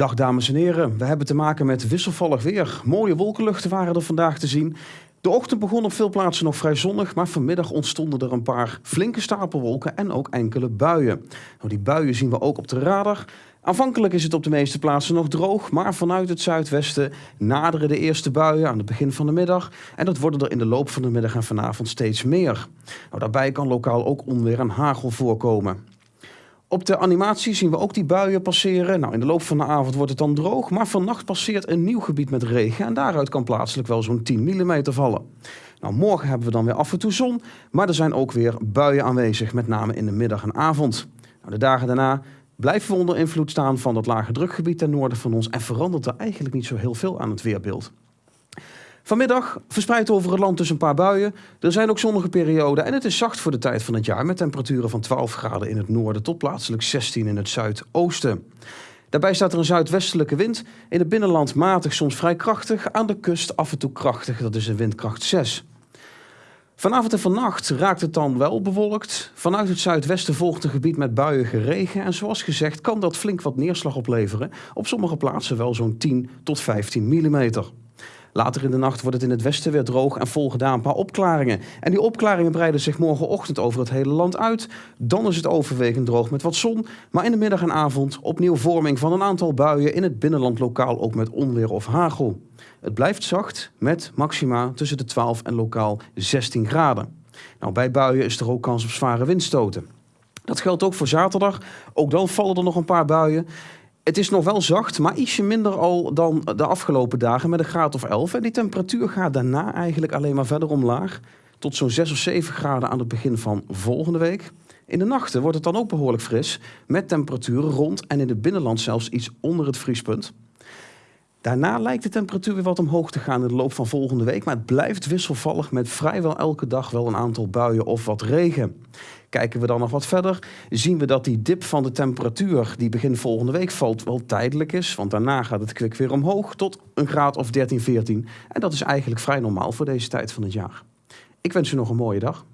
Dag dames en heren, we hebben te maken met wisselvallig weer. Mooie wolkenluchten waren er vandaag te zien. De ochtend begon op veel plaatsen nog vrij zonnig, maar vanmiddag ontstonden er een paar flinke stapelwolken en ook enkele buien. Nou, die buien zien we ook op de radar. Aanvankelijk is het op de meeste plaatsen nog droog, maar vanuit het zuidwesten naderen de eerste buien aan het begin van de middag. En dat worden er in de loop van de middag en vanavond steeds meer. Nou, daarbij kan lokaal ook onweer en hagel voorkomen. Op de animatie zien we ook die buien passeren. Nou, in de loop van de avond wordt het dan droog, maar vannacht passeert een nieuw gebied met regen en daaruit kan plaatselijk wel zo'n 10 mm vallen. Nou, morgen hebben we dan weer af en toe zon, maar er zijn ook weer buien aanwezig, met name in de middag en avond. Nou, de dagen daarna blijven we onder invloed staan van dat lage drukgebied ten noorden van ons en verandert er eigenlijk niet zo heel veel aan het weerbeeld. Vanmiddag verspreid over het land dus een paar buien. Er zijn ook zonnige perioden en het is zacht voor de tijd van het jaar met temperaturen van 12 graden in het noorden tot plaatselijk 16 in het zuidoosten. Daarbij staat er een zuidwestelijke wind. In het binnenland matig, soms vrij krachtig. Aan de kust af en toe krachtig, dat is een windkracht 6. Vanavond en vannacht raakt het dan wel bewolkt. Vanuit het zuidwesten volgt een gebied met buiige regen. En zoals gezegd kan dat flink wat neerslag opleveren. Op sommige plaatsen wel zo'n 10 tot 15 millimeter. Later in de nacht wordt het in het westen weer droog en volgen daar een paar opklaringen. En die opklaringen breiden zich morgenochtend over het hele land uit. Dan is het overwegend droog met wat zon. Maar in de middag en avond opnieuw vorming van een aantal buien in het binnenland lokaal ook met onweer of hagel. Het blijft zacht met maxima tussen de 12 en lokaal 16 graden. Nou, bij buien is er ook kans op zware windstoten. Dat geldt ook voor zaterdag. Ook dan vallen er nog een paar buien. Het is nog wel zacht, maar ietsje minder al dan de afgelopen dagen met een graad of 11. En die temperatuur gaat daarna eigenlijk alleen maar verder omlaag. Tot zo'n 6 of 7 graden aan het begin van volgende week. In de nachten wordt het dan ook behoorlijk fris, met temperaturen rond en in het binnenland zelfs iets onder het vriespunt. Daarna lijkt de temperatuur weer wat omhoog te gaan in de loop van volgende week, maar het blijft wisselvallig met vrijwel elke dag wel een aantal buien of wat regen. Kijken we dan nog wat verder, zien we dat die dip van de temperatuur die begin volgende week valt wel tijdelijk is, want daarna gaat het kwik weer omhoog tot een graad of 13, 14. En dat is eigenlijk vrij normaal voor deze tijd van het jaar. Ik wens u nog een mooie dag.